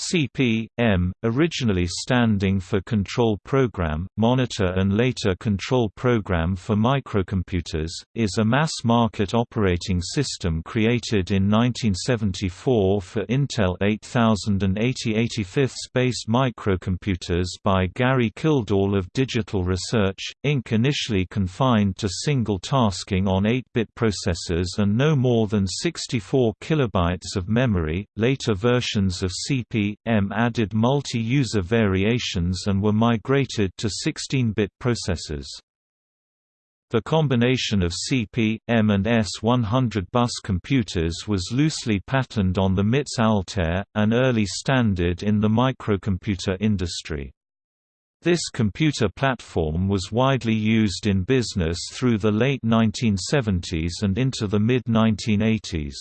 CP/M, originally standing for Control Program, Monitor and later Control Program for Microcomputers, is a mass-market operating system created in 1974 for Intel 8080 85th-based microcomputers by Gary Kildall of Digital Research, Inc. initially confined to single tasking on 8-bit processors and no more than 64 kilobytes of memory, later versions of CP M added multi-user variations and were migrated to 16-bit processors. The combination of CP, M and S100 bus computers was loosely patterned on the MITS Altair, an early standard in the microcomputer industry. This computer platform was widely used in business through the late 1970s and into the mid-1980s.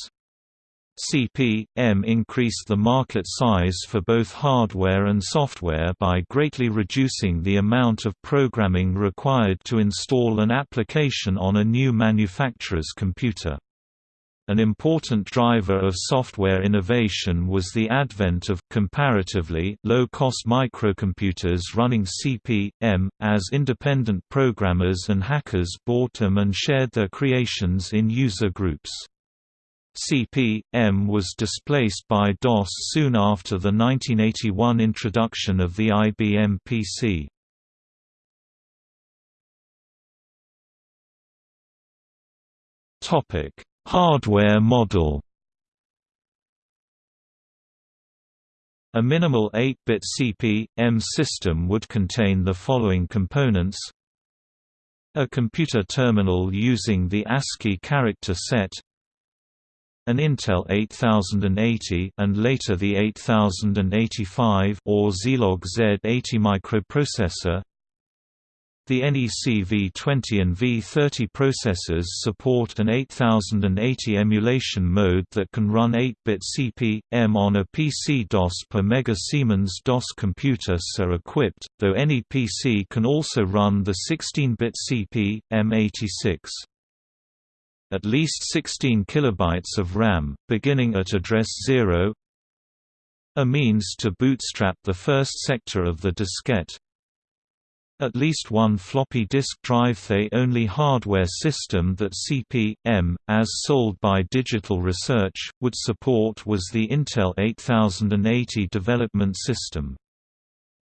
CP/M increased the market size for both hardware and software by greatly reducing the amount of programming required to install an application on a new manufacturer's computer. An important driver of software innovation was the advent of comparatively low-cost microcomputers running CP/M, as independent programmers and hackers bought them and shared their creations in user groups. CP/M was displaced by DOS soon after the 1981 introduction of the IBM PC. Topic: Hardware model. A minimal 8-bit CP/M system would contain the following components: a computer terminal using the ASCII character set an Intel 8080 and later the 8085 or Zilog Z80 microprocessor. The NEC V20 and V30 processors support an 8080 emulation mode that can run 8-bit CP/M on a PC DOS per Mega Siemens DOS computer so equipped, though any PC can also run the 16-bit CP/M86 at least 16 kilobytes of RAM, beginning at address 0 a means to bootstrap the first sector of the diskette at least one floppy disk drive The only hardware system that CP/M, as sold by Digital Research, would support was the Intel 8080 development system.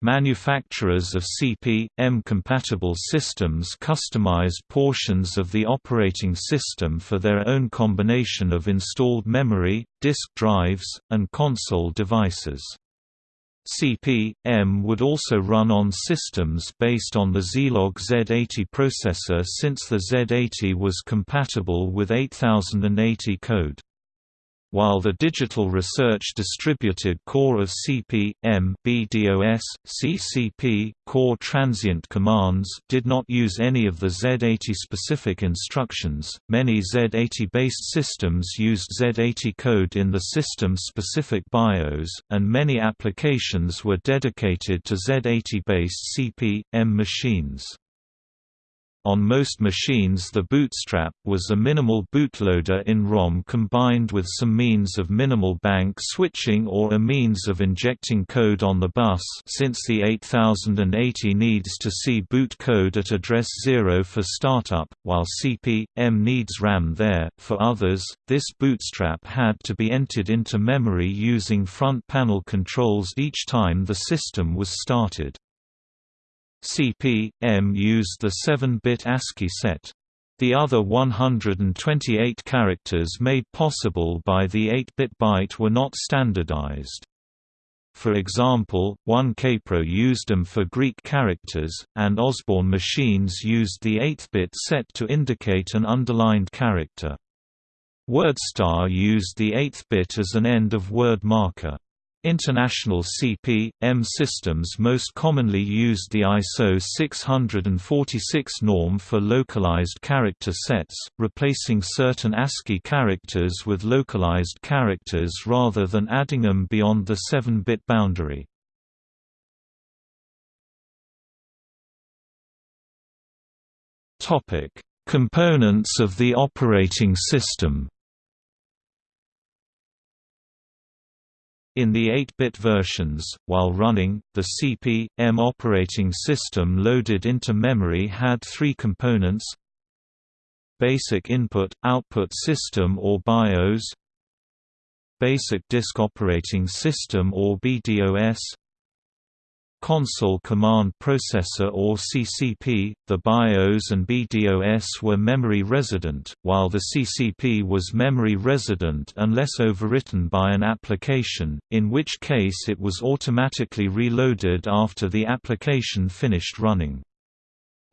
Manufacturers of CP/M compatible systems customized portions of the operating system for their own combination of installed memory, disk drives, and console devices. CP/M would also run on systems based on the Zilog Z80 processor since the Z80 was compatible with 8080 code while the Digital Research distributed core of CP/M BDOS, CCP, core transient commands did not use any of the Z80 specific instructions. Many Z80-based systems used Z80 code in the system-specific BIOS, and many applications were dedicated to Z80-based CP/M machines. On most machines the bootstrap was a minimal bootloader in ROM combined with some means of minimal bank switching or a means of injecting code on the bus since the 8080 needs to see boot code at address 0 for startup, while CP/M needs RAM there. For others, this bootstrap had to be entered into memory using front panel controls each time the system was started. CP/M used the 7-bit ASCII set. The other 128 characters made possible by the 8-bit byte were not standardized. For example, one Kaypro used them for Greek characters, and Osborne machines used the 8-bit set to indicate an underlined character. WordStar used the 8th bit as an end-of-word marker. International CP/M systems most commonly used the ISO 646 norm for localized character sets, replacing certain ASCII characters with localized characters rather than adding them beyond the 7-bit boundary. Components of the operating system In the 8-bit versions, while running, the CP/M operating system loaded into memory had three components Basic Input-Output System or BIOS Basic Disk Operating System or BDOS Console Command Processor or CCP, the BIOS and BDOS were memory resident, while the CCP was memory resident unless overwritten by an application, in which case it was automatically reloaded after the application finished running.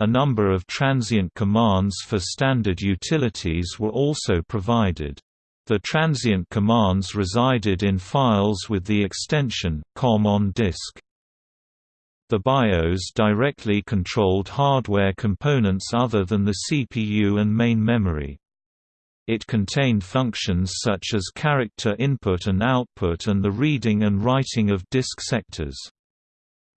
A number of transient commands for standard utilities were also provided. The transient commands resided in files with the extension COM on disk. The BIOS directly controlled hardware components other than the CPU and main memory. It contained functions such as character input and output and the reading and writing of disk sectors.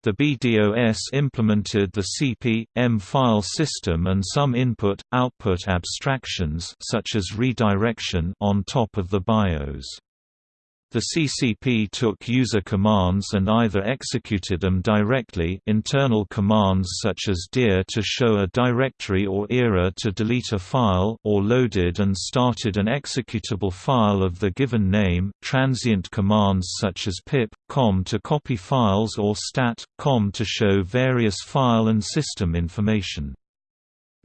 The BDOS implemented the CP/M file system and some input-output abstractions such as redirection on top of the BIOS. The CCP took user commands and either executed them directly internal commands such as dir to show a directory or era to delete a file or loaded and started an executable file of the given name transient commands such as pip, com to copy files or stat, com to show various file and system information.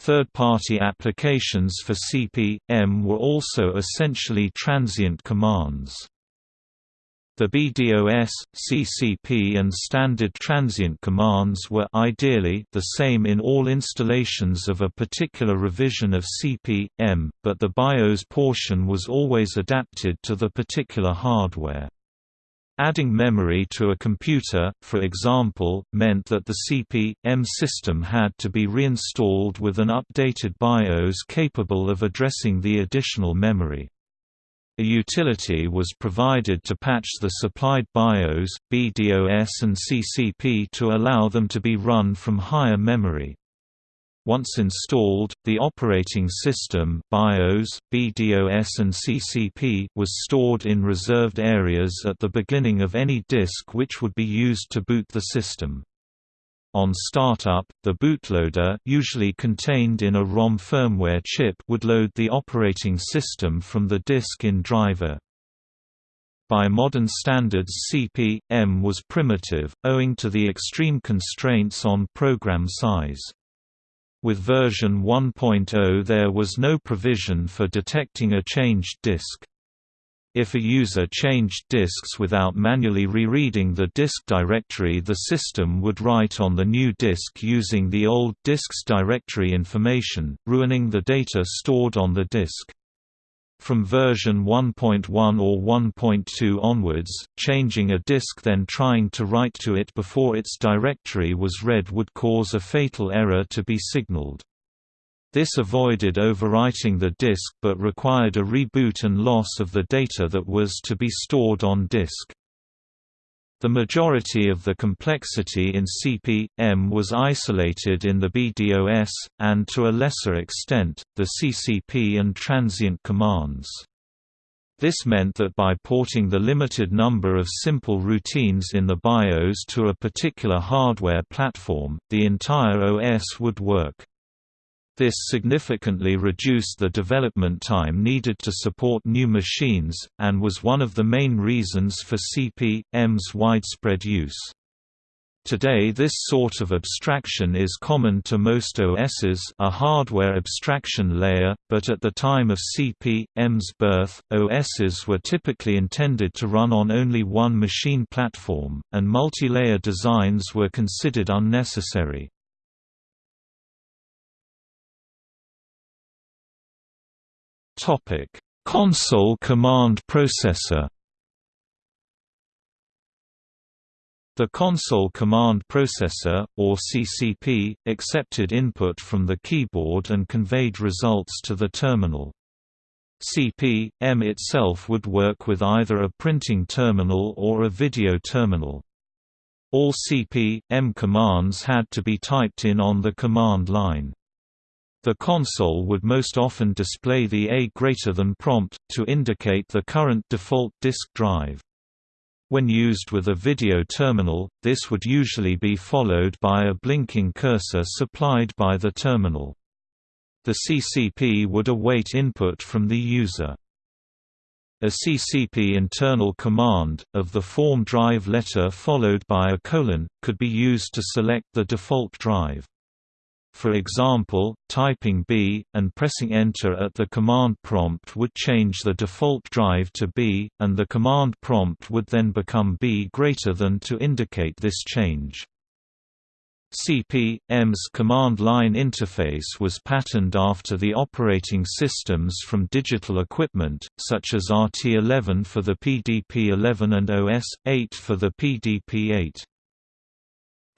Third-party applications for CP/M were also essentially transient commands. The BDOS, CCP and standard transient commands were ideally the same in all installations of a particular revision of CP/M, but the BIOS portion was always adapted to the particular hardware. Adding memory to a computer, for example, meant that the CP/M system had to be reinstalled with an updated BIOS capable of addressing the additional memory. A utility was provided to patch the supplied BIOS, BDOS and CCP to allow them to be run from higher memory. Once installed, the operating system BIOS, BDOS and CCP was stored in reserved areas at the beginning of any disk which would be used to boot the system. On startup, the bootloader usually contained in a ROM firmware chip would load the operating system from the disk in driver. By modern standards CP/M was primitive, owing to the extreme constraints on program size. With version 1.0 there was no provision for detecting a changed disk. If a user changed disks without manually rereading the disk directory the system would write on the new disk using the old disk's directory information, ruining the data stored on the disk. From version 1.1 or 1.2 onwards, changing a disk then trying to write to it before its directory was read would cause a fatal error to be signaled. This avoided overwriting the disk but required a reboot and loss of the data that was to be stored on disk. The majority of the complexity in CP/M was isolated in the BDOS, and to a lesser extent, the CCP and transient commands. This meant that by porting the limited number of simple routines in the BIOS to a particular hardware platform, the entire OS would work. This significantly reduced the development time needed to support new machines, and was one of the main reasons for CP/M's widespread use. Today this sort of abstraction is common to most OSs a hardware abstraction layer, but at the time of CP/M's birth, OSs were typically intended to run on only one machine platform, and multi-layer designs were considered unnecessary. Topic: Console Command Processor. The Console Command Processor, or CCP, accepted input from the keyboard and conveyed results to the terminal. CP/M itself would work with either a printing terminal or a video terminal. All CP/M commands had to be typed in on the command line. The console would most often display the A greater than prompt, to indicate the current default disk drive. When used with a video terminal, this would usually be followed by a blinking cursor supplied by the terminal. The CCP would await input from the user. A CCP internal command, of the form drive letter followed by a colon, could be used to select the default drive. For example, typing B, and pressing Enter at the command prompt would change the default drive to B, and the command prompt would then become B greater than to indicate this change. CP/M's command line interface was patterned after the operating systems from digital equipment, such as RT11 for the PDP-11 and OS-8 for the PDP-8.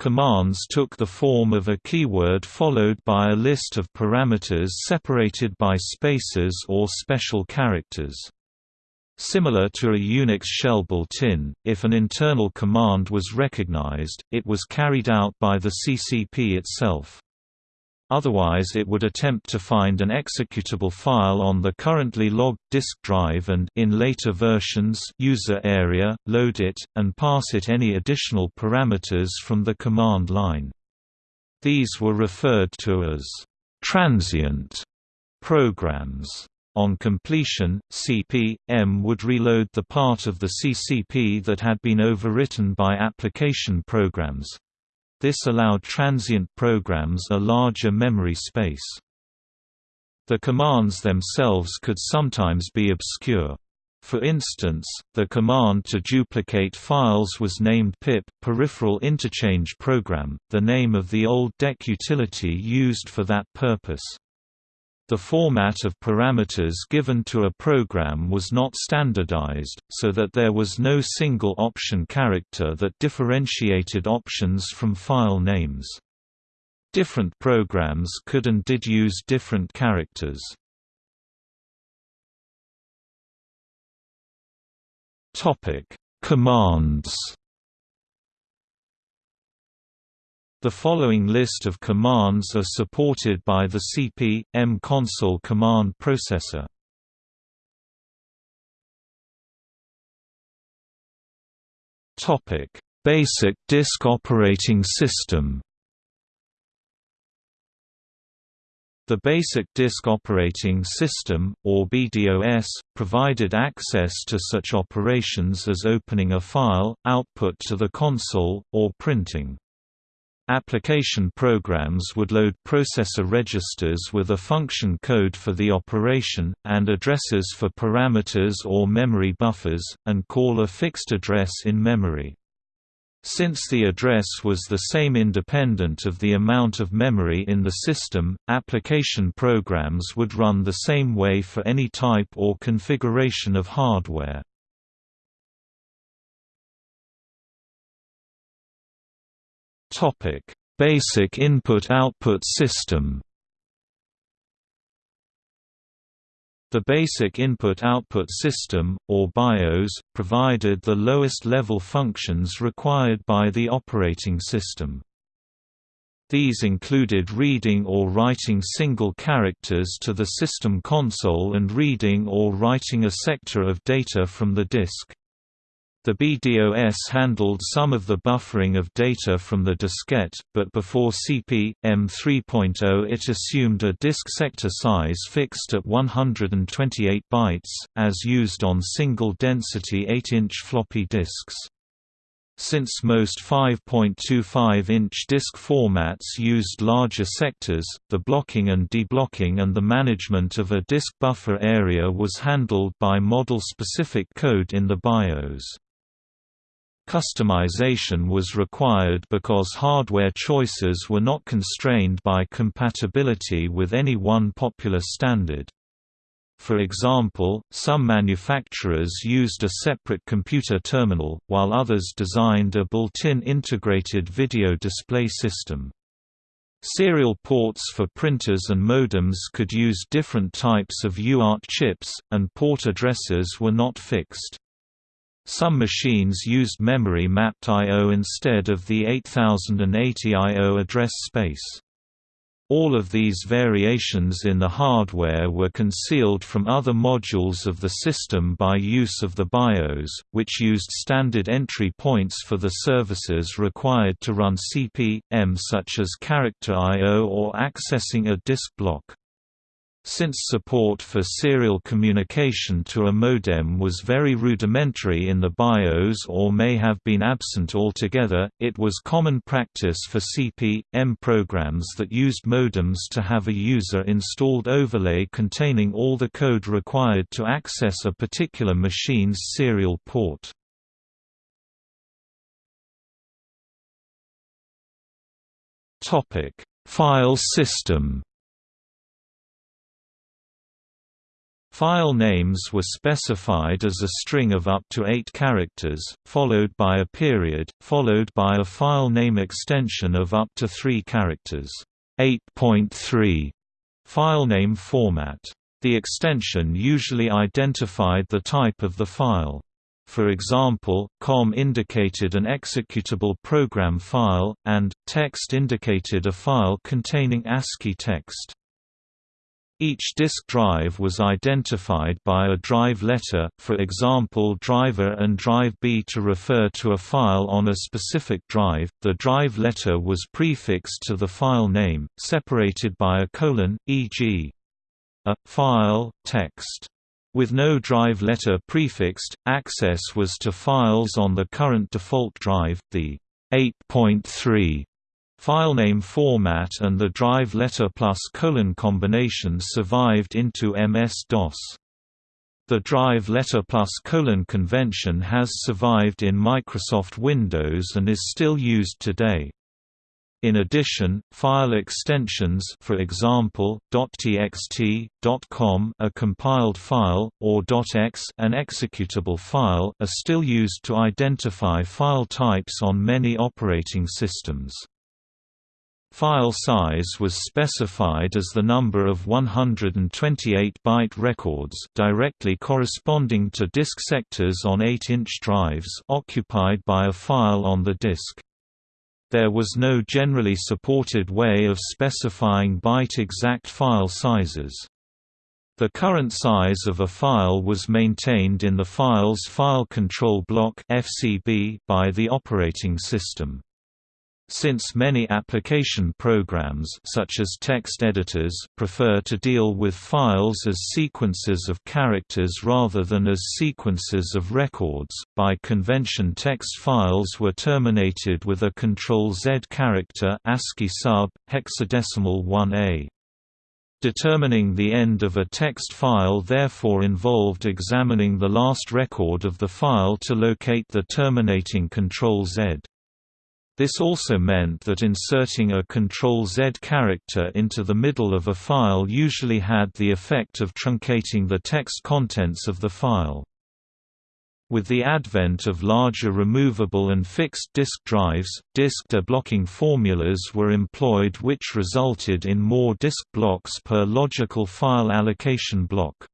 Commands took the form of a keyword followed by a list of parameters separated by spaces or special characters. Similar to a Unix shell built-in, if an internal command was recognized, it was carried out by the CCP itself. Otherwise it would attempt to find an executable file on the currently logged disk drive and in later versions user area, load it, and pass it any additional parameters from the command line. These were referred to as transient programs. On completion, CP/M would reload the part of the CCP that had been overwritten by application programs, this allowed transient programs a larger memory space. The commands themselves could sometimes be obscure. For instance, the command to duplicate files was named pip peripheral interchange program, the name of the old DEC utility used for that purpose. The format of parameters given to a program was not standardized, so that there was no single option character that differentiated options from file names. Different programs could and did use different characters. Commands The following list of commands are supported by the CP/M console command processor. Topic: Basic Disk Operating System. The Basic Disk Operating System, or BDOS, provided access to such operations as opening a file, output to the console, or printing. Application programs would load processor registers with a function code for the operation, and addresses for parameters or memory buffers, and call a fixed address in memory. Since the address was the same independent of the amount of memory in the system, application programs would run the same way for any type or configuration of hardware. Topic: Basic Input-Output System. The Basic Input-Output System, or BIOS, provided the lowest-level functions required by the operating system. These included reading or writing single characters to the system console and reading or writing a sector of data from the disk. The BDOS handled some of the buffering of data from the diskette, but before CP/M 3.0 it assumed a disk sector size fixed at 128 bytes, as used on single-density 8-inch floppy disks. Since most 5.25-inch disk formats used larger sectors, the blocking and deblocking and the management of a disk buffer area was handled by model-specific code in the BIOS. Customization was required because hardware choices were not constrained by compatibility with any one popular standard. For example, some manufacturers used a separate computer terminal, while others designed a built-in integrated video display system. Serial ports for printers and modems could use different types of UART chips, and port addresses were not fixed. Some machines used memory-mapped I.O. instead of the 8080 I.O. address space. All of these variations in the hardware were concealed from other modules of the system by use of the BIOS, which used standard entry points for the services required to run CP/M such as character I.O. or accessing a disk block. Since support for serial communication to a modem was very rudimentary in the BIOS or may have been absent altogether, it was common practice for CP/M programs that used modems to have a user-installed overlay containing all the code required to access a particular machine's serial port. File system File names were specified as a string of up to eight characters, followed by a period, followed by a file name extension of up to three characters. 8.3 file name format. The extension usually identified the type of the file. For example, COM indicated an executable program file, and text indicated a file containing ASCII text. Each disk drive was identified by a drive letter, for example driver and drive B to refer to a file on a specific drive. The drive letter was prefixed to the file name, separated by a colon, e.g. a file text. With no drive letter prefixed, access was to files on the current default drive, the 8.3 Filename format and the drive letter plus colon combination survived into MS-DOS. The drive letter plus colon convention has survived in Microsoft Windows and is still used today. In addition, file extensions for example, .txt, .com a compiled file, or .x an executable file are still used to identify file types on many operating systems. File size was specified as the number of 128-byte records directly corresponding to disk sectors on 8-inch drives occupied by a file on the disk. There was no generally supported way of specifying byte-exact file sizes. The current size of a file was maintained in the file's file control block by the operating system. Since many application programs such as text editors prefer to deal with files as sequences of characters rather than as sequences of records, by convention text files were terminated with a Control-Z character ASCII sub, hexadecimal 1A. Determining the end of a text file therefore involved examining the last record of the file to locate the terminating Control-Z. This also meant that inserting a Ctrl-Z character into the middle of a file usually had the effect of truncating the text contents of the file. With the advent of larger removable and fixed disk drives, disk deblocking formulas were employed which resulted in more disk blocks per logical file allocation block.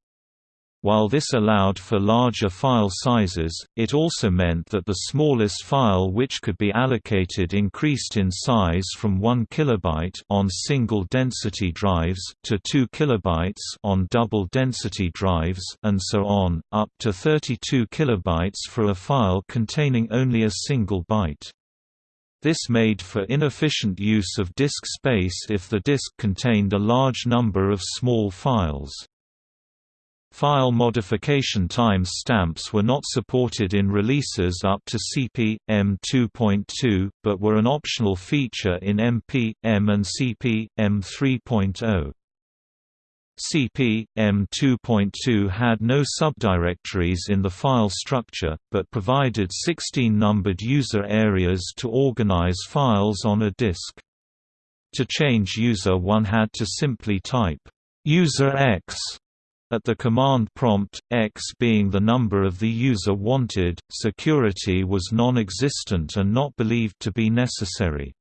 While this allowed for larger file sizes, it also meant that the smallest file which could be allocated increased in size from 1 kilobyte on single density drives to 2 kilobytes on double density drives and so on, up to 32 kilobytes for a file containing only a single byte. This made for inefficient use of disk space if the disk contained a large number of small files. File modification time stamps were not supported in releases up to CP, M 2.2, but were an optional feature in MP, M and CP, M 3.0. CP, M 2.2 had no subdirectories in the file structure, but provided 16 numbered user areas to organize files on a disk. To change user one had to simply type, user X at the command prompt, X being the number of the user wanted, security was non-existent and not believed to be necessary.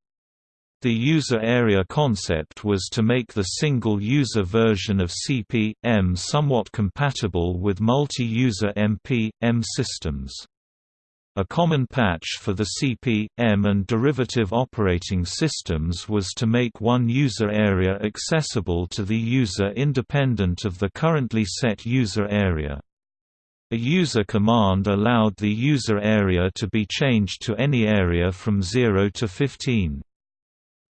The user area concept was to make the single-user version of CP/M somewhat compatible with multi-user MP/M systems. A common patch for the CP, M and derivative operating systems was to make one user area accessible to the user independent of the currently set user area. A user command allowed the user area to be changed to any area from 0 to 15.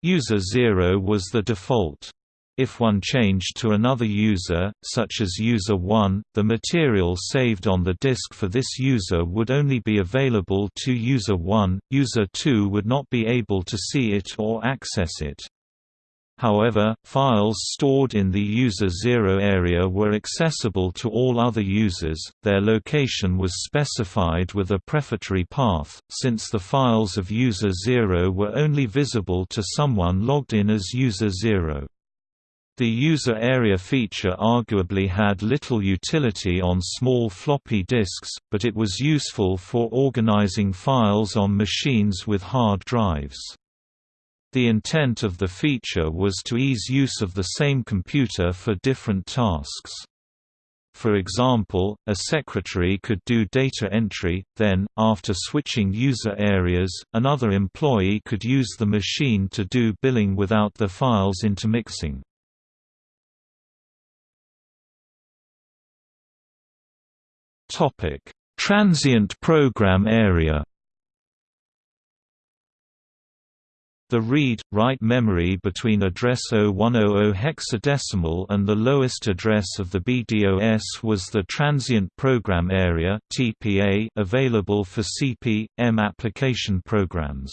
User 0 was the default. If one changed to another user, such as user 1, the material saved on the disk for this user would only be available to user 1, user 2 would not be able to see it or access it. However, files stored in the user 0 area were accessible to all other users, their location was specified with a prefatory path, since the files of user 0 were only visible to someone logged in as user 0. The user area feature arguably had little utility on small floppy disks, but it was useful for organizing files on machines with hard drives. The intent of the feature was to ease use of the same computer for different tasks. For example, a secretary could do data entry, then, after switching user areas, another employee could use the machine to do billing without the files intermixing. Topic: Transient program area. The read-write memory between address 0100 hexadecimal and the lowest address of the BDOS was the Transient Program Area available for CP/M application programs.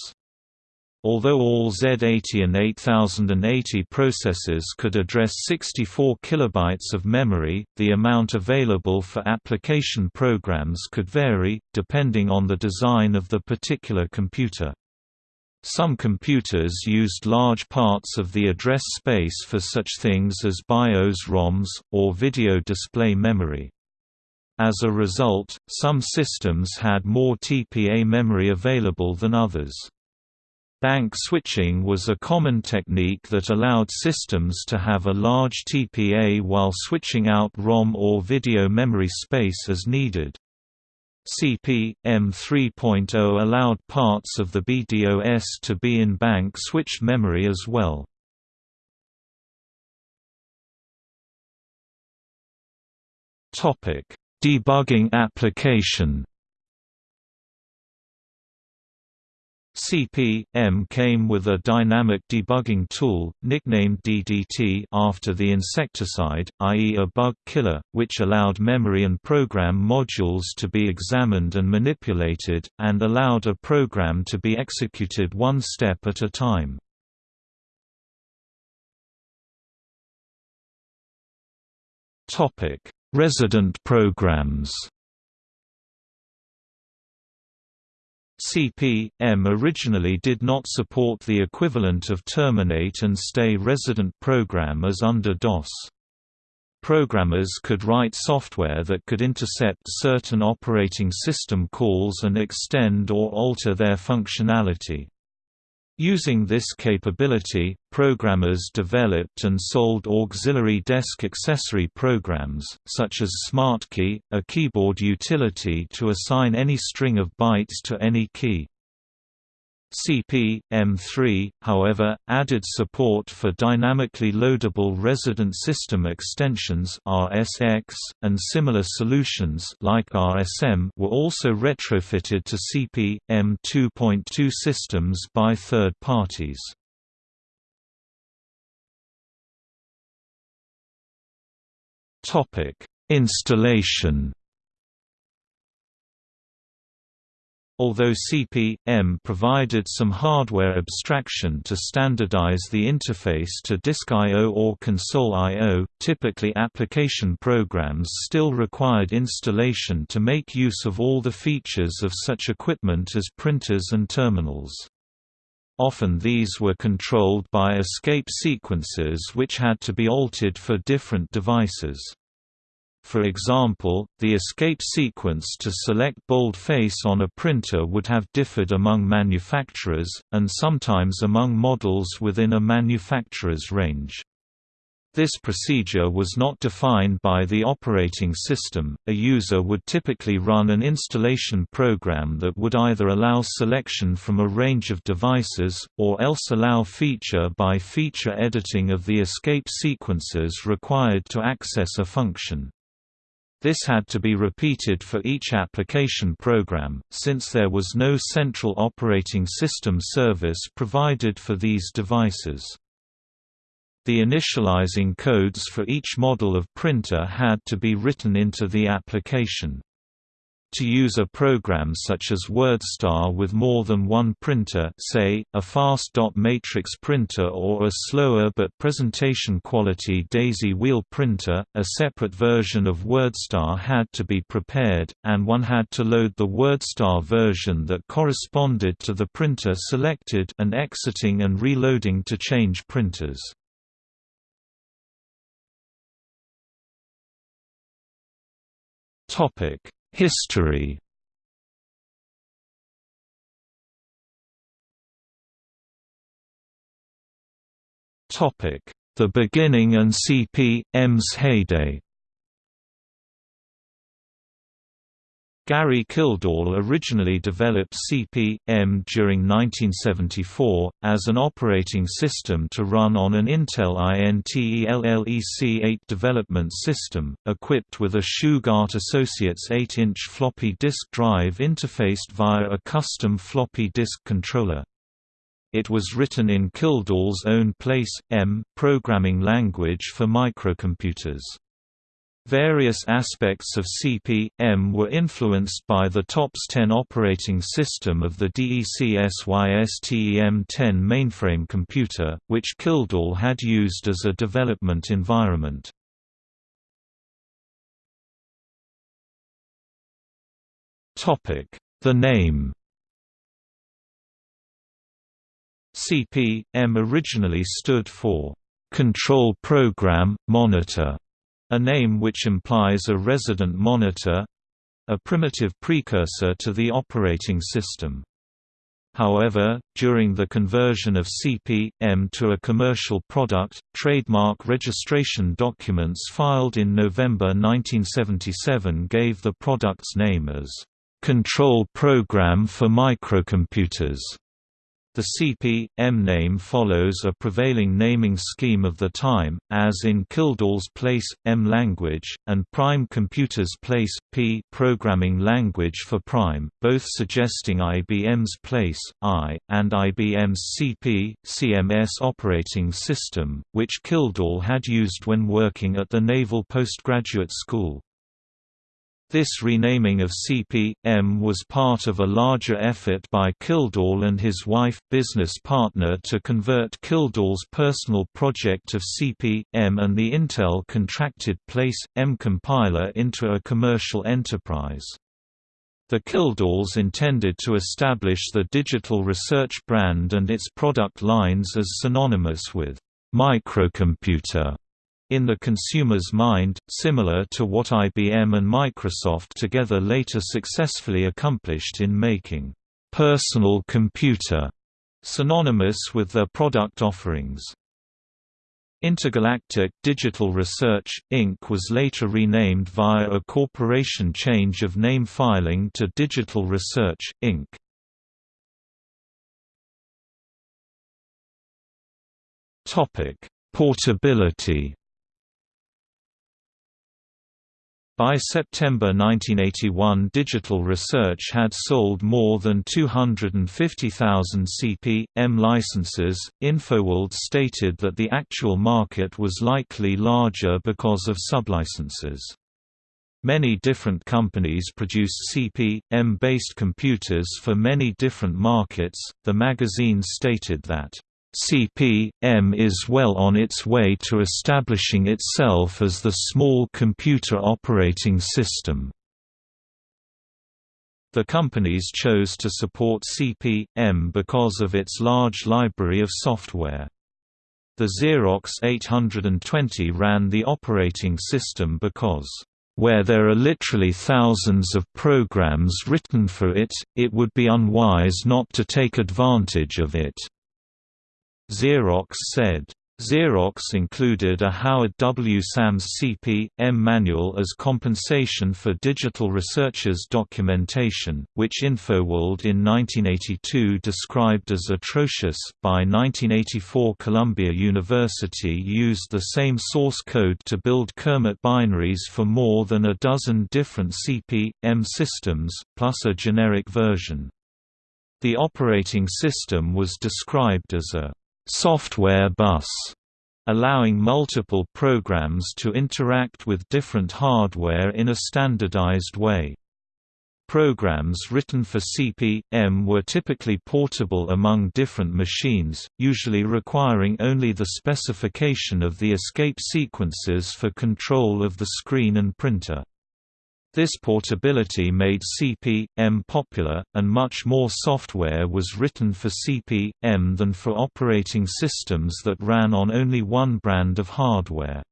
Although all Z80 and 8080 processors could address 64 kilobytes of memory, the amount available for application programs could vary, depending on the design of the particular computer. Some computers used large parts of the address space for such things as BIOS ROMs, or video display memory. As a result, some systems had more TPA memory available than others. Bank switching was a common technique that allowed systems to have a large TPA while switching out ROM or video memory space as needed. CP, M 3.0 allowed parts of the BDOS to be in bank switched memory as well. Debugging application CP/M came with a dynamic debugging tool, nicknamed DDT after the insecticide, i.e. a bug killer, which allowed memory and program modules to be examined and manipulated, and allowed a program to be executed one step at a time. Resident programs CP/M originally did not support the equivalent of terminate and stay resident program as under DOS. Programmers could write software that could intercept certain operating system calls and extend or alter their functionality. Using this capability, programmers developed and sold auxiliary desk accessory programs, such as SmartKey, a keyboard utility to assign any string of bytes to any key. CP, M3, however, added support for dynamically loadable resident system extensions RSX, and similar solutions like RSM were also retrofitted to CP, M2.2 systems by third parties. Installation Although CP/M provided some hardware abstraction to standardize the interface to disk I/O or console I/O, typically application programs still required installation to make use of all the features of such equipment as printers and terminals. Often these were controlled by escape sequences which had to be altered for different devices. For example, the escape sequence to select boldface on a printer would have differed among manufacturers, and sometimes among models within a manufacturer's range. This procedure was not defined by the operating system. A user would typically run an installation program that would either allow selection from a range of devices, or else allow feature by feature editing of the escape sequences required to access a function. This had to be repeated for each application program, since there was no central operating system service provided for these devices. The initializing codes for each model of printer had to be written into the application. To use a program such as WordStar with more than one printer say, a fast dot matrix printer or a slower but presentation quality daisy wheel printer, a separate version of WordStar had to be prepared, and one had to load the WordStar version that corresponded to the printer selected and exiting and reloading to change printers. History. The beginning and CP.M's heyday Gary Kildall originally developed CP.M during 1974, as an operating system to run on an Intel INTELLEC-8 development system, equipped with a Shugart Associates 8-inch floppy disk drive interfaced via a custom floppy disk controller. It was written in Kildall's own Place, M programming language for microcomputers. Various aspects of CP.M were influenced by the TOPS 10 operating system of the DEC-SYSTEM-10 mainframe computer, which Kildall had used as a development environment. The name CP.M originally stood for Control Program Monitor a name which implies a resident monitor—a primitive precursor to the operating system. However, during the conversion of CP.M to a commercial product, trademark registration documents filed in November 1977 gave the product's name as Control Program for Microcomputers. The CP.M name follows a prevailing naming scheme of the time, as in Kildall's Place, M language, and Prime Computer's Place, P programming language for Prime, both suggesting IBM's Place, I, and IBM's CP, CMS operating system, which Kildall had used when working at the Naval Postgraduate School. This renaming of CP.M was part of a larger effort by Kildall and his wife, business partner to convert Kildall's personal project of CP.M and the Intel contracted Place, M compiler into a commercial enterprise. The Kildalls intended to establish the Digital Research brand and its product lines as synonymous with microcomputer in the consumer's mind, similar to what IBM and Microsoft together later successfully accomplished in making personal computer synonymous with their product offerings. Intergalactic Digital Research, Inc. was later renamed via a corporation change of name filing to Digital Research, Inc. Portability By September 1981 Digital Research had sold more than 250,000 CP.M licenses. InfoWorld stated that the actual market was likely larger because of sublicenses. Many different companies produced CP.M based computers for many different markets. The magazine stated that CP.M is well on its way to establishing itself as the small computer operating system. The companies chose to support CP.M because of its large library of software. The Xerox 820 ran the operating system because where there are literally thousands of programs written for it, it would be unwise not to take advantage of it. Xerox said, Xerox included a Howard W. Sams CP.M manual as compensation for Digital Research's documentation, which InfoWorld in 1982 described as atrocious. By 1984, Columbia University used the same source code to build Kermit binaries for more than a dozen different CP.M systems, plus a generic version. The operating system was described as a software bus, allowing multiple programs to interact with different hardware in a standardized way. Programs written for CP/M were typically portable among different machines, usually requiring only the specification of the escape sequences for control of the screen and printer. This portability made CP/M popular, and much more software was written for CP/M than for operating systems that ran on only one brand of hardware.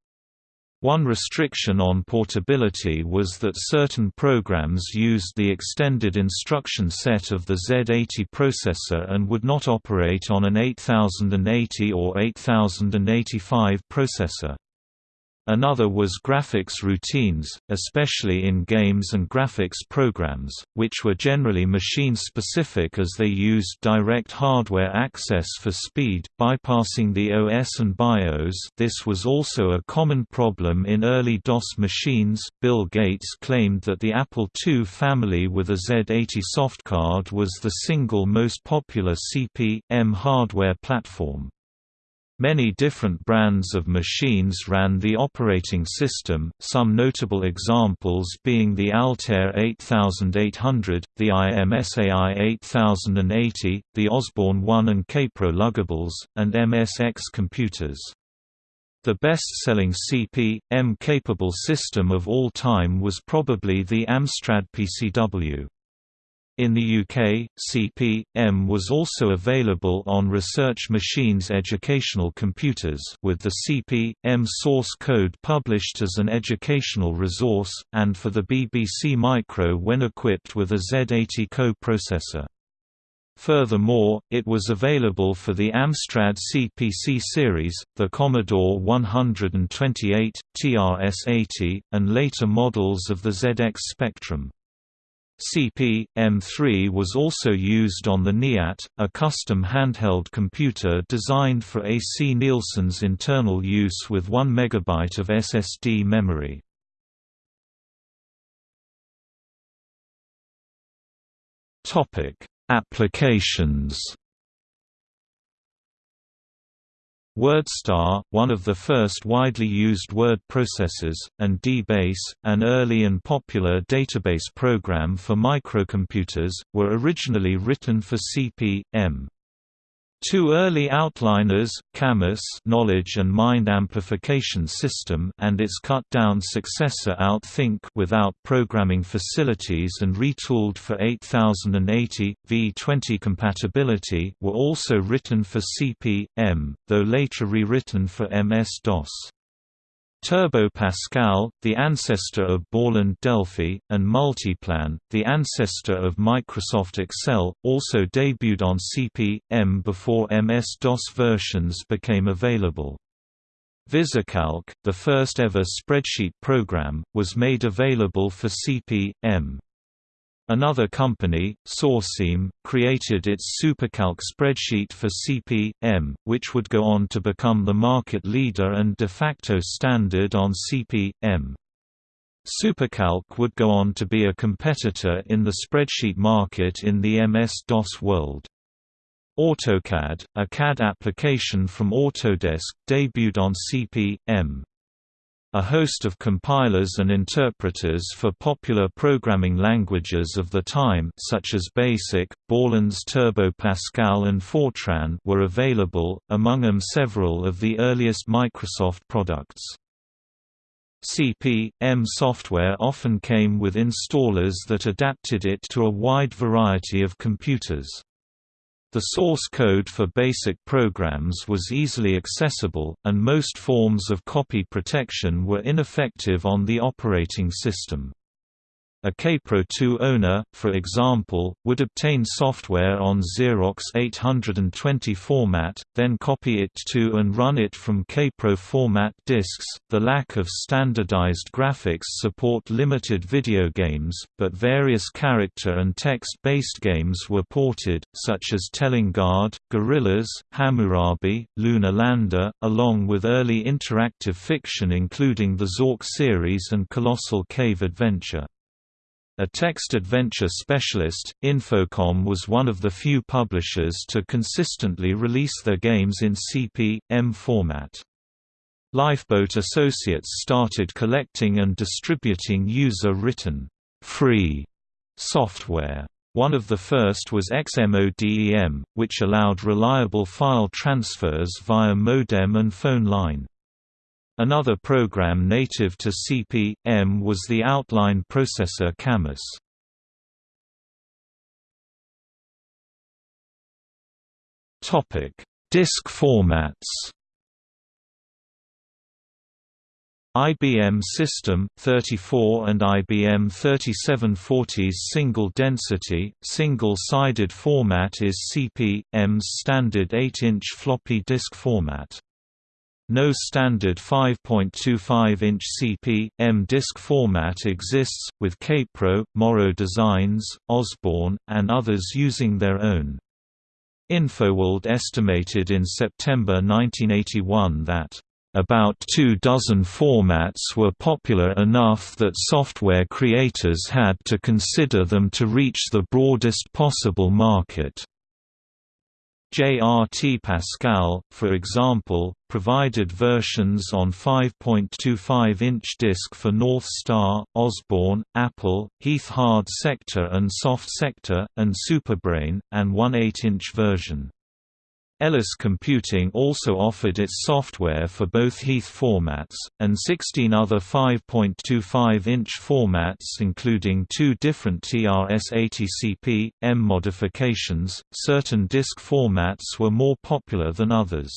One restriction on portability was that certain programs used the extended instruction set of the Z80 processor and would not operate on an 8080 or 8085 processor. Another was graphics routines, especially in games and graphics programs, which were generally machine-specific as they used direct hardware access for speed, bypassing the OS and BIOS this was also a common problem in early DOS machines. Bill Gates claimed that the Apple II family with a Z80 soft card was the single most popular CP/M hardware platform. Many different brands of machines ran the operating system, some notable examples being the Altair 8800, the IMSAI 8080, the Osborne 1 and Kaypro luggables, and MSX computers. The best-selling CP/M capable system of all time was probably the Amstrad PCW. In the UK, CP/M was also available on Research Machines educational computers with the CP/M source code published as an educational resource, and for the BBC Micro when equipped with a Z80 co-processor. Furthermore, it was available for the Amstrad CPC series, the Commodore 128, TRS-80, and later models of the ZX Spectrum. CP/M3 was also used on the NEAT, a custom handheld computer designed for A.C. Nielsen's internal use with 1 MB of SSD memory. Applications WordStar, one of the first widely used word processors, and DBase, an early and popular database program for microcomputers, were originally written for CP/M. Two early outliners, KAMAS knowledge and mind amplification system and its cut-down successor OutThink without programming facilities and retooled for 8080, V20 compatibility were also written for CP/M, though later rewritten for MS-DOS. Turbo Pascal, the ancestor of Borland Delphi, and Multiplan, the ancestor of Microsoft Excel, also debuted on CP/M before MS-DOS versions became available. VisiCalc, the first ever spreadsheet program, was made available for CP/M. Another company, Sorcim, created its SuperCalc spreadsheet for CP/M, which would go on to become the market leader and de facto standard on CP/M. SuperCalc would go on to be a competitor in the spreadsheet market in the MS-DOS world. AutoCAD, a CAD application from Autodesk, debuted on CP/M. A host of compilers and interpreters for popular programming languages of the time such as BASIC, Borland's Turbo Pascal and Fortran were available, among them several of the earliest Microsoft products. CP/M software often came with installers that adapted it to a wide variety of computers. The source code for basic programs was easily accessible, and most forms of copy protection were ineffective on the operating system. A Kaypro 2 owner, for example, would obtain software on Xerox 820 format, then copy it to and run it from Kaypro format disks. The lack of standardized graphics support limited video games, but various character and text-based games were ported, such as Telengard, Gorillaz, Hammurabi, Lunar Lander, along with early interactive fiction including the Zork series and Colossal Cave Adventure. A text adventure specialist, Infocom was one of the few publishers to consistently release their games in CP/M format. Lifeboat Associates started collecting and distributing user-written, free software. One of the first was XMODEM, which allowed reliable file transfers via modem and phone line. Another program native to CP/M was the outline processor KAMAS. Topic: Disk formats. IBM System 34 and IBM 3740's single density, single-sided format is CP/M's standard 8-inch floppy disk format. No standard 5.25-inch CP/M disk format exists, with Kaypro, Morrow Designs, Osborne, and others using their own. InfoWorld estimated in September 1981 that about two dozen formats were popular enough that software creators had to consider them to reach the broadest possible market. JRT Pascal, for example, provided versions on 5.25-inch disk for North Star, Osborne, Apple, Heath Hard Sector and Soft Sector, and Superbrain, and one 8-inch version. Ellis Computing also offered its software for both Heath formats, and 16 other 5.25-inch formats including two different TRS-80CP, M modifications. Certain disk formats were more popular than others.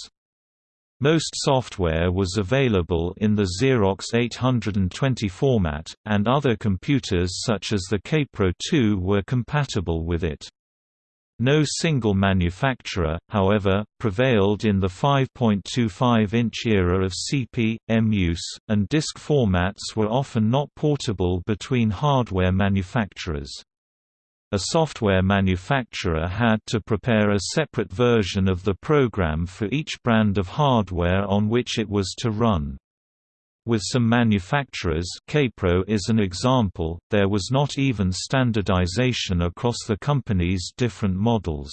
Most software was available in the Xerox 820 format, and other computers such as the Kaypro 2 were compatible with it. No single manufacturer, however, prevailed in the 5.25-inch era of CP/M use, and disk formats were often not portable between hardware manufacturers. A software manufacturer had to prepare a separate version of the program for each brand of hardware on which it was to run. With some manufacturers Kaypro is an example, there was not even standardization across the company's different models.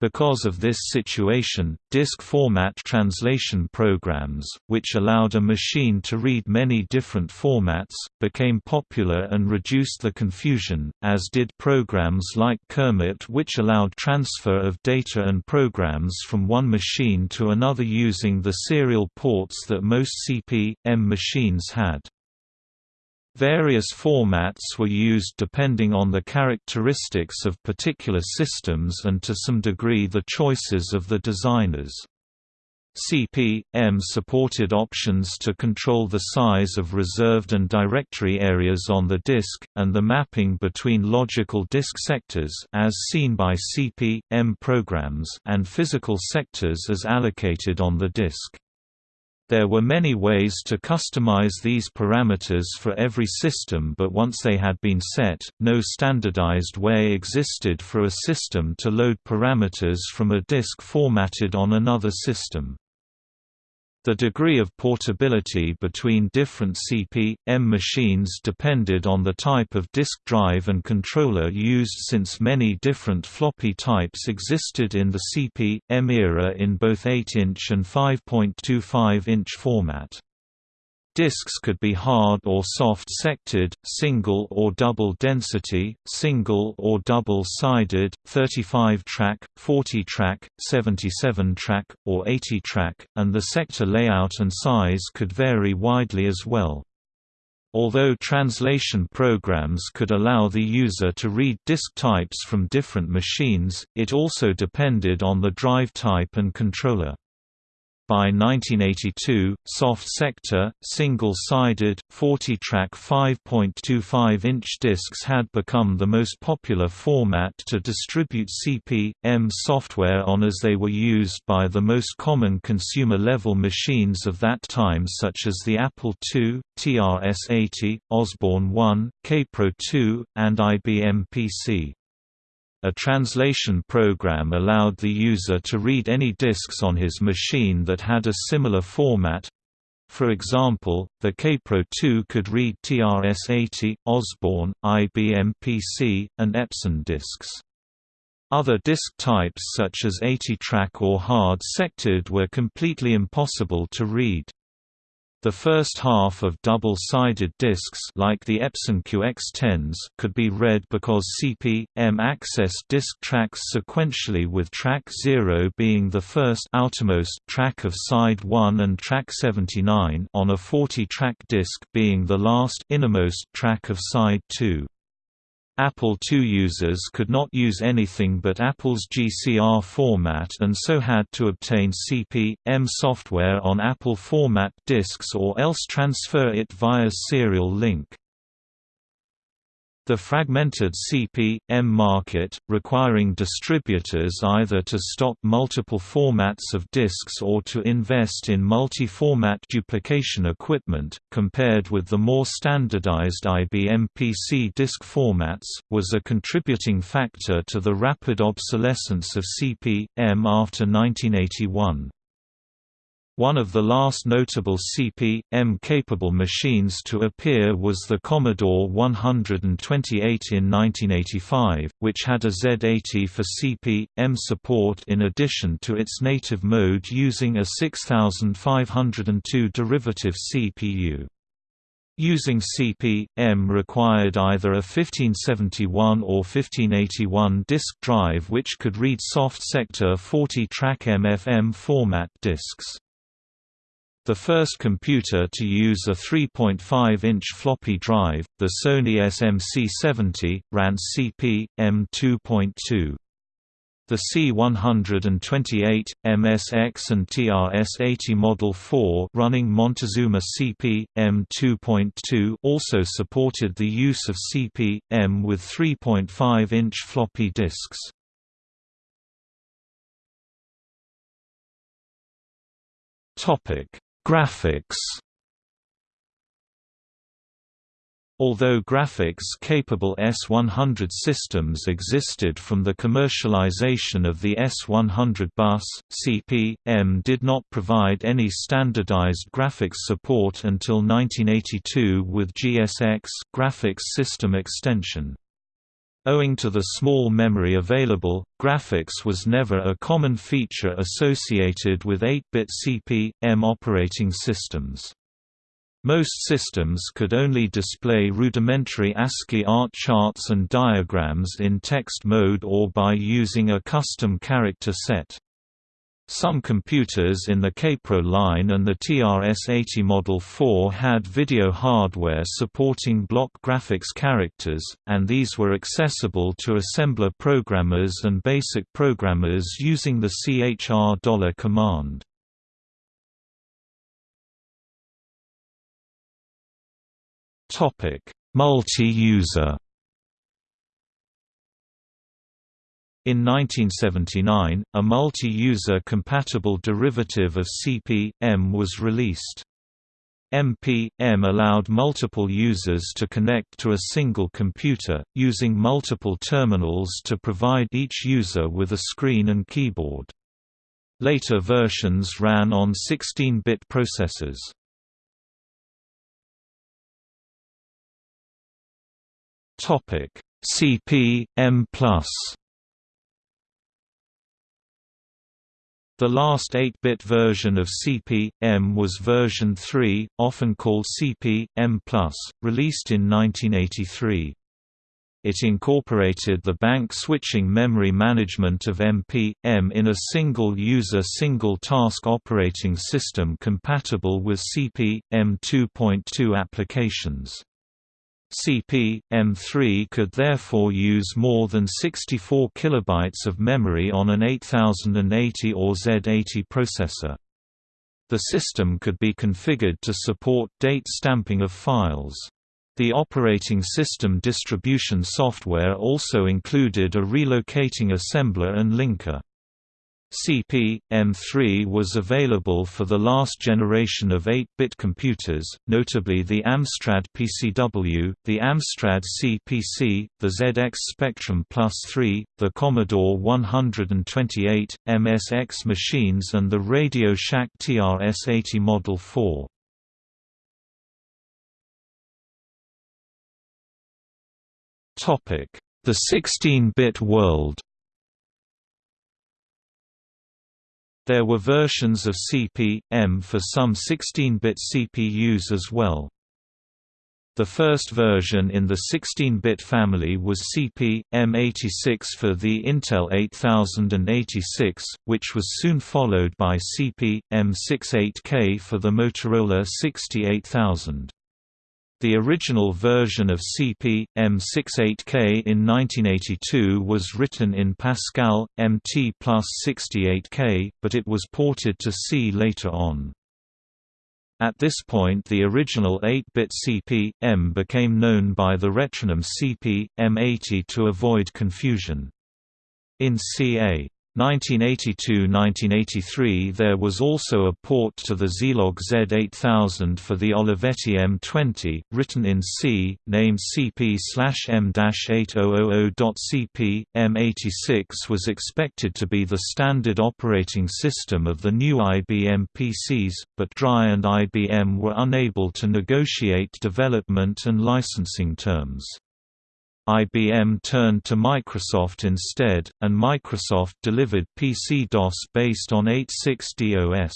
Because of this situation, disk format translation programs, which allowed a machine to read many different formats, became popular and reduced the confusion, as did programs like Kermit which allowed transfer of data and programs from one machine to another using the serial ports that most CP/M machines had. Various formats were used depending on the characteristics of particular systems and to some degree the choices of the designers. CP/M supported options to control the size of reserved and directory areas on the disk, and the mapping between logical disk sectors as seen by CP/M programs and physical sectors as allocated on the disk. There were many ways to customize these parameters for every system but once they had been set, no standardized way existed for a system to load parameters from a disk formatted on another system. The degree of portability between different CP/M machines depended on the type of disk drive and controller used since many different floppy types existed in the CP/M era in both 8-inch and 5.25-inch format. Disks could be hard or soft-sectored, single or double density, single or double-sided, 35-track, 40-track, 77-track, or 80-track, and the sector layout and size could vary widely as well. Although translation programs could allow the user to read disk types from different machines, it also depended on the drive type and controller. By 1982, Soft Sector, single-sided, 40-track 5.25-inch discs had become the most popular format to distribute CP/M software on as they were used by the most common consumer-level machines of that time such as the Apple II, TRS-80, Osborne 1, Kaypro 2, and IBM PC. A translation program allowed the user to read any disks on his machine that had a similar format. For example, the Kaypro 2 could read TRS-80, Osborne, IBM PC, and Epson disks. Other disk types such as 80-track or hard-sectored were completely impossible to read. The first half of double-sided discs like the Epson QX10s could be read because CP/M accessed disk tracks sequentially with track 0 being the first outermost track of side 1 and track 79 on a 40-track disc being the last innermost track of side 2. Apple II users could not use anything but Apple's GCR format and so had to obtain CP/M software on Apple format disks or else transfer it via serial link. The fragmented CP/M market, requiring distributors either to stock multiple formats of disks or to invest in multi-format duplication equipment, compared with the more standardized IBM PC disk formats, was a contributing factor to the rapid obsolescence of CP/M after 1981. One of the last notable CP/M-capable machines to appear was the Commodore 128 in 1985, which had a Z80 for CP/M support in addition to its native mode using a 6502 derivative CPU. Using CP/M required either a 1571 or 1581 disk drive which could read soft sector 40-track MFM format disks. The first computer to use a 3.5-inch floppy drive, the Sony SMC-70, ran CP/M 2.2. The C128, MSX and TRS-80 Model 4 running Montezuma CP/M 2.2 also supported the use of CP/M with 3.5-inch floppy disks. Topic Graphics Although graphics-capable S100 systems existed from the commercialization of the S100 bus, CP/M did not provide any standardized graphics support until 1982 with GSX graphics system extension. Owing to the small memory available, graphics was never a common feature associated with 8-bit CP/M operating systems. Most systems could only display rudimentary ASCII art charts and diagrams in text mode or by using a custom character set. Some computers in the Kaypro line and the TRS-80 Model 4 had video hardware supporting block graphics characters, and these were accessible to assembler programmers and basic programmers using the CHR $ command. Multi-user In 1979, a multi-user compatible derivative of CP/M was released. MP/M allowed multiple users to connect to a single computer, using multiple terminals to provide each user with a screen and keyboard. Later versions ran on 16-bit processors. CP/M+. The last 8-bit version of CP/M was version 3, often called CP/M+, released in 1983. It incorporated the bank switching memory management of MP/M in a single-user single-task operating system compatible with CP/M 2.2 applications. CP/M3 could therefore use more than 64 kilobytes of memory on an 8080 or Z80 processor. The system could be configured to support date stamping of files. The operating system distribution software also included a relocating assembler and linker. CP, M3 was available for the last generation of 8-bit computers, notably the Amstrad PCW, the Amstrad CPC, the ZX Spectrum Plus 3, the Commodore 128, MSX machines and the Radio Shack TRS-80 Model 4. The 16-bit world There were versions of CP/M for some 16-bit CPUs as well. The first version in the 16-bit family was CP/M86 for the Intel 8086, which was soon followed by CP/M68K for the Motorola 68000. The original version of CP, M68K in 1982 was written in Pascal, MT plus 68K, but it was ported to C later on. At this point the original 8-bit CP, M became known by the retronym CP, M80 to avoid confusion. In CA 1982–1983 there was also a port to the Zilog Z8000 for the Olivetti M20, written in C, named CP/M-8000.CP. M86 was expected to be the standard operating system of the new IBM PCs, but DRI and IBM were unable to negotiate development and licensing terms. IBM turned to Microsoft instead, and Microsoft delivered PC-DOS based on 86DOS.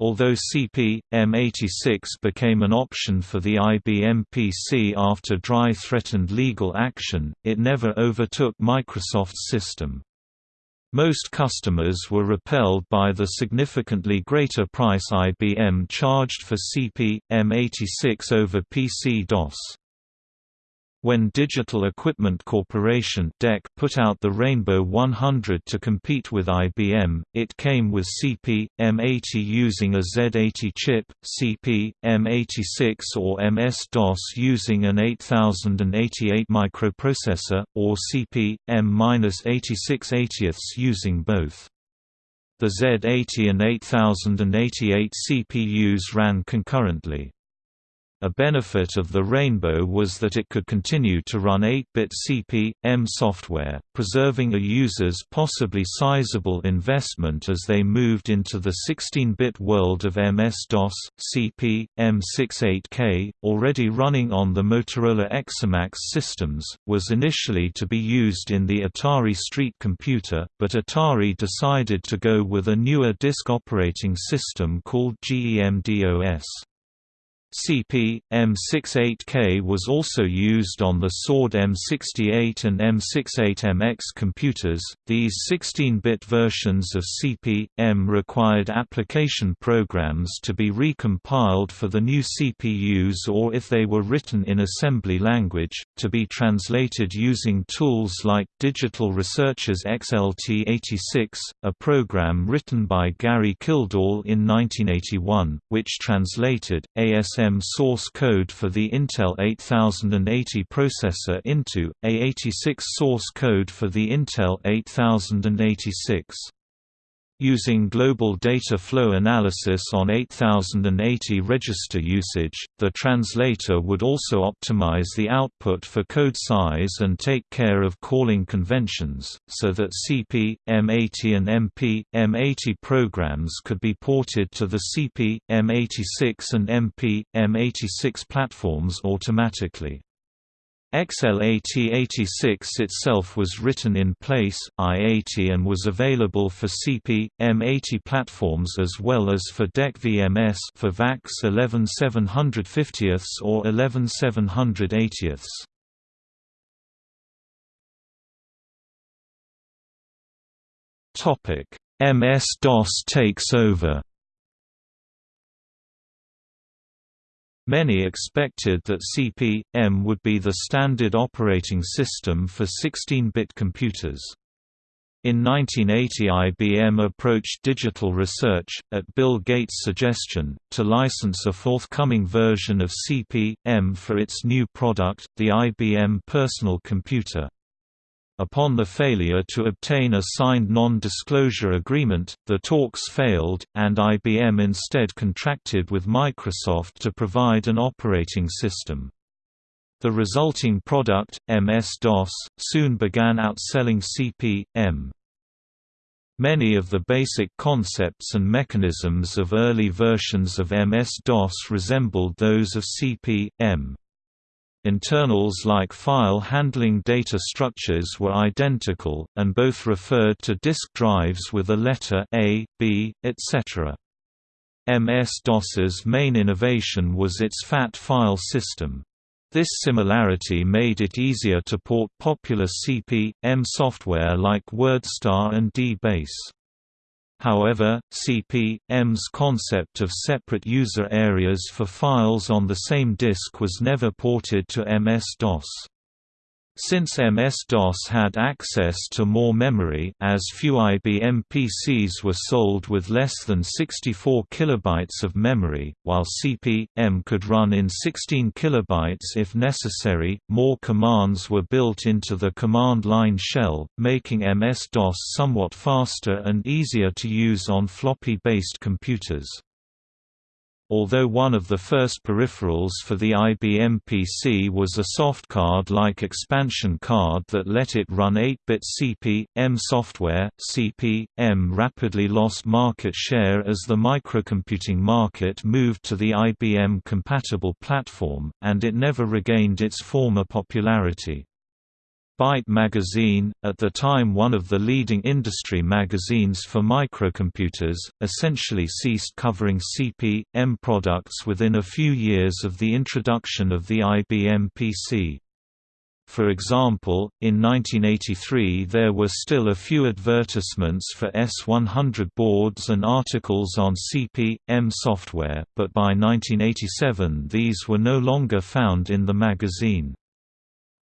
Although CP, M86 became an option for the IBM PC after DRI threatened legal action, it never overtook Microsoft's system. Most customers were repelled by the significantly greater price IBM charged for CP, M86 over PC-DOS. When Digital Equipment Corporation DEC put out the Rainbow 100 to compete with IBM, it came with CP, M80 using a Z80 chip, CP, M86 or MS-DOS using an 8088 microprocessor, or CP, M-8680 using both. The Z80 and 8088 CPUs ran concurrently. A benefit of the Rainbow was that it could continue to run 8-bit CP/M software, preserving a user's possibly sizable investment as they moved into the 16-bit world of MS-DOS, CP, M68K, already running on the Motorola EXORmacs systems, was initially to be used in the Atari Street computer, but Atari decided to go with a newer disk operating system called GEMDOS. CP, M68K was also used on the SORD M68 and M68MX computers. These 16-bit versions of CP/M required application programs to be recompiled for the new CPUs or if they were written in assembly language, to be translated using tools like Digital Research's XLT86, a program written by Gary Kildall in 1981, which translated ASM ASM source code for the Intel 8080 processor into, A86 source code for the Intel 8086. Using global data flow analysis on 8080 register usage, the translator would also optimize the output for code size and take care of calling conventions, so that CP, M80 and MP, M80 programs could be ported to the CP, M86 and MP, M86 platforms automatically. XLT86 itself was written in place, I-80 and was available for CP, M80 platforms as well as for DEC VMS for VAX 11750 or 11780. MS-DOS takes over Many expected that CP/M would be the standard operating system for 16-bit computers. In 1980 IBM approached Digital Research, at Bill Gates' suggestion, to license a forthcoming version of CP/M for its new product, the IBM Personal Computer. Upon the failure to obtain a signed non-disclosure agreement, the talks failed, and IBM instead contracted with Microsoft to provide an operating system. The resulting product, MS-DOS, soon began outselling CP/M. Many of the basic concepts and mechanisms of early versions of MS-DOS resembled those of CP/M. Internals like file handling data structures were identical, and both referred to disk drives with a letter A, B, etc. MS-DOS's main innovation was its FAT file system. This similarity made it easier to port popular CP/M software like WordStar and D-Base. However, CP/M's concept of separate user areas for files on the same disk was never ported to MS-DOS. Since MS-DOS had access to more memory as few IBM PCs were sold with less than 64 kilobytes of memory, while CP/M could run in 16 kilobytes if necessary, more commands were built into the command line shell, making MS-DOS somewhat faster and easier to use on floppy-based computers. Although one of the first peripherals for the IBM PC was a softcard-like expansion card that let it run 8-bit CP/M software, CP/M rapidly lost market share as the microcomputing market moved to the IBM-compatible platform, and it never regained its former popularity. Byte magazine, at the time one of the leading industry magazines for microcomputers, essentially ceased covering CP/M products within a few years of the introduction of the IBM PC. For example, in 1983 there were still a few advertisements for S100 boards and articles on CP/M software, but by 1987 these were no longer found in the magazine.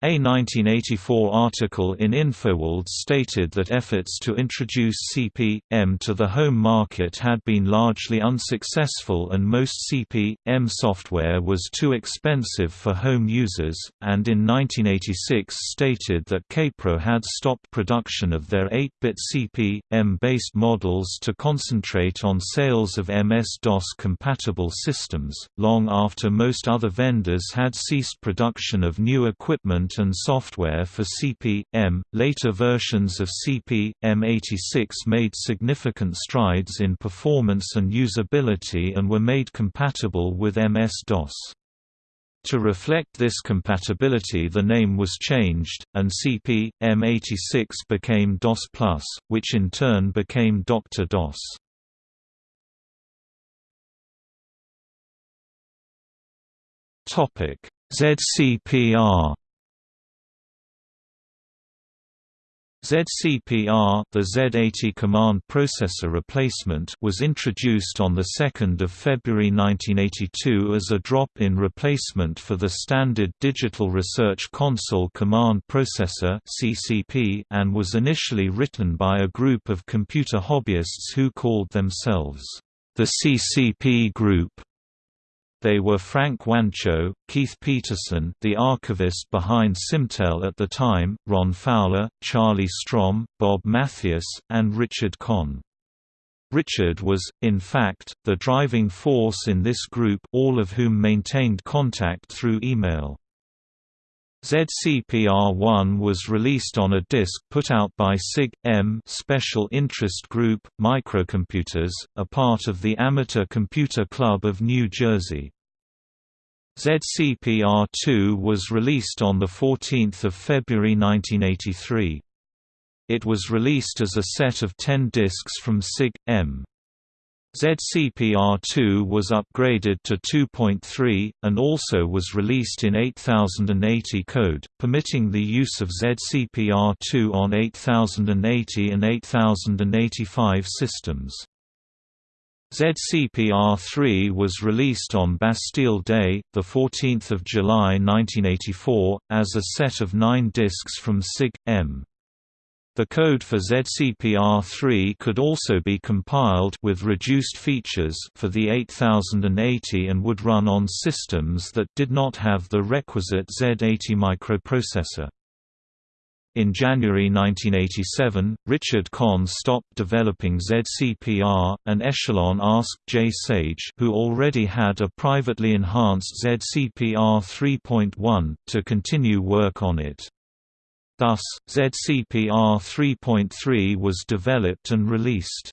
A 1984 article in InfoWorld stated that efforts to introduce CP/M to the home market had been largely unsuccessful and most CP/M software was too expensive for home users, and in 1986 stated that Kaypro had stopped production of their 8-bit CP/M-based models to concentrate on sales of MS-DOS compatible systems, long after most other vendors had ceased production of new equipment and software for CP/M. Later versions of CP/M86 made significant strides in performance and usability and were made compatible with MS-DOS. To reflect this compatibility the name was changed, and CP/M86 became DOS+, which in turn became DR-DOS. ZCPR ZCPR the Z80 command processor replacement was introduced on 2 February 1982 as a drop-in replacement for the standard Digital Research Console Command Processor CCP and was initially written by a group of computer hobbyists who called themselves the CCP Group. They were Frank Wancho, Keith Petersen the archivist behind Simtel at the time, Ron Fowler, Charlie Strom, Bob Mathias, and Richard Conn. Richard was, in fact, the driving force in this group all of whom maintained contact through email. ZCPR-1 was released on a disc put out by SIG-M Special Interest Group, Microcomputers, a part of the Amateur Computer Club of New Jersey. ZCPR-2 was released on 14 February 1983. It was released as a set of 10 discs from SIG-M. ZCPR2 was upgraded to 2.3, and also was released in 8080 code, permitting the use of ZCPR2 on 8080 and 8085 systems. ZCPR3 was released on Bastille Day, 14 July 1984, as a set of nine discs from SIG-M. The code for ZCPR3 could also be compiled with reduced features for the 8080 and would run on systems that did not have the requisite Z80 microprocessor. In January 1987, Richard Conn stopped developing ZCPR, and Echelon asked Jay Sage who already had a privately enhanced ZCPR 3.1, to continue work on it. Thus, ZCPR 3.3 was developed and released.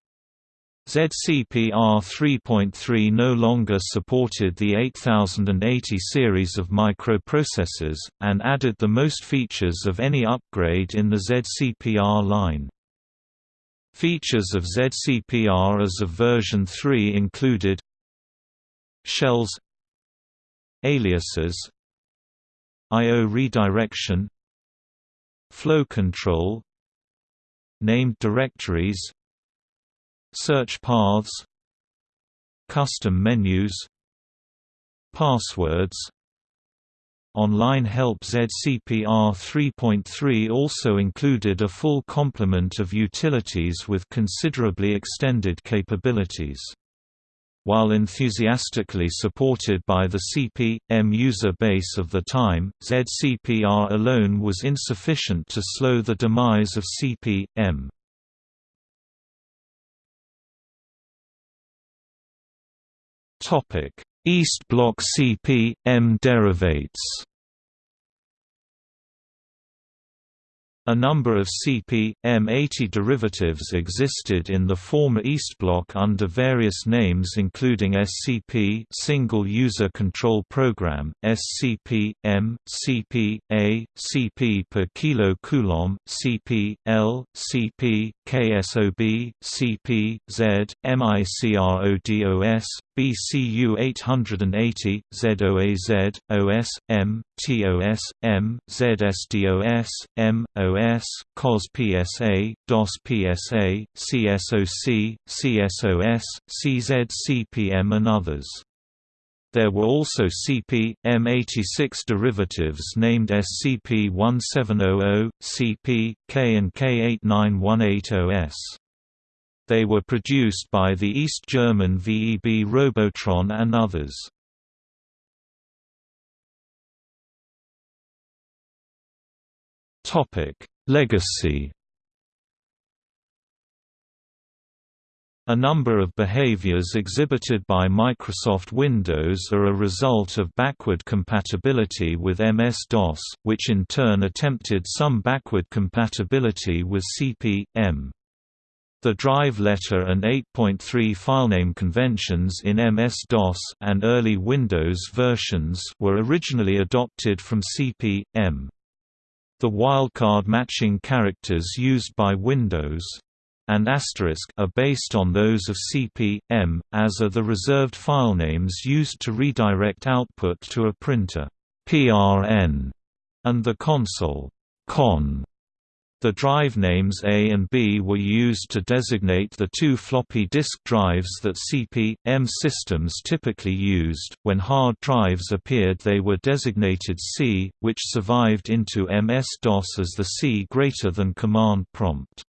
ZCPR 3.3 no longer supported the 8080 series of microprocessors, and added the most features of any upgrade in the ZCPR line. Features of ZCPR as of version 3 included shells aliases I/O redirection flow control named directories search paths custom menus passwords Online help ZCPR 3.3 also included a full complement of utilities with considerably extended capabilities. While enthusiastically supported by the CP/M user base of the time, ZCPR alone was insufficient to slow the demise of CP/M. East Block CP/M derivates A number of CP/M80 derivatives existed in the former East Block under various names including SCP Single User Control Program, SCP-M, CP-A, CP per kilo coulomb, CP-L, CP, KSOB, CP, Z, MICRODOS, BCU 880, ZOAZ, OS, M, TOS, M, ZSDOS, M, OS, COS PSA, DOS PSA, CSOC, CSOS, CZCPM and others. There were also CP, M86 derivatives named SCP-1700, CP, K and K8918OS. They were produced by the East German VEB Robotron and others. Legacy A number of behaviors exhibited by Microsoft Windows are a result of backward compatibility with MS-DOS, which in turn attempted some backward compatibility with CP/M. The drive letter and 8.3 filename conventions in MS-DOS and early Windows versions were originally adopted from CP/M. The wildcard matching characters used by Windows and asterisk are based on those of CP/M, as are the reserved filenames used to redirect output to a printer PRN and the console CON. The drive names A and B were used to designate the two floppy disk drives that CP/M systems typically used. When hard drives appeared, they were designated C, which survived into MS-DOS as the C greater than command prompt.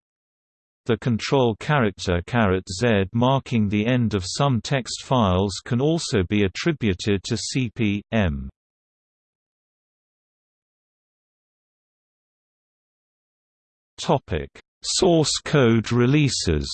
The control character Z marking the end of some text files can also be attributed to CP/M. Topic: Source code releases.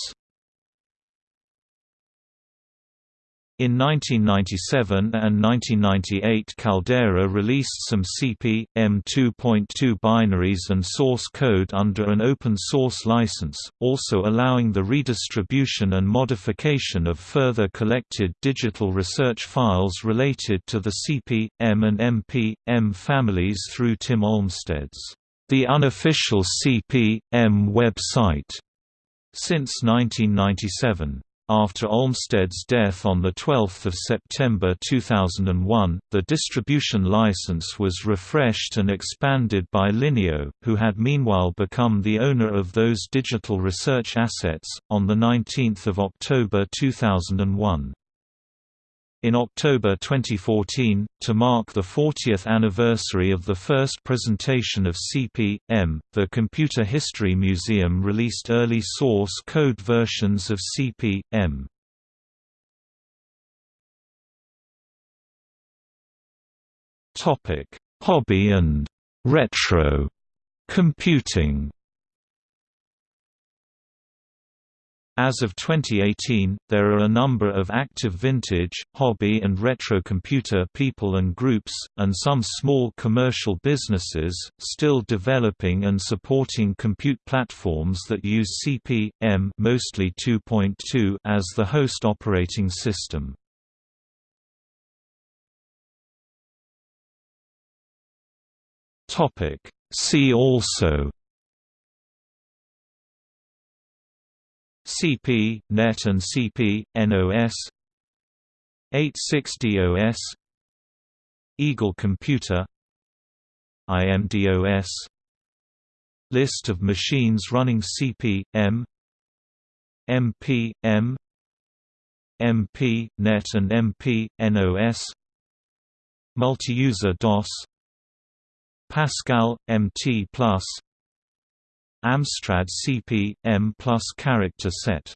In 1997 and 1998 Caldera released some CP/M 2.2 binaries and source code under an open-source license, also allowing the redistribution and modification of further collected digital research files related to the CP/M and MP/M families through Tim Olmsted's the unofficial CP/M website since 1997. After Olmsted's death on 12 September 2001, the distribution license was refreshed and expanded by Lineo, who had meanwhile become the owner of those digital research assets, on 19 October 2001. In October 2014, to mark the 40th anniversary of the first presentation of CP/M, the Computer History Museum released early source code versions of CP/M. Hobby and retro computing As of 2018, there are a number of active vintage, hobby and retro computer people and groups, and some small commercial businesses, still developing and supporting compute platforms that use CP/M mostly 2.2 as the host operating system. See also CP, NET and CP, NOS 86-DOS Eagle Computer IMDOS List of machines running CP, M MP, M MP, NET and MP, NOS Multi-user DOS Pascal, MT+, Amstrad CP, M plus character set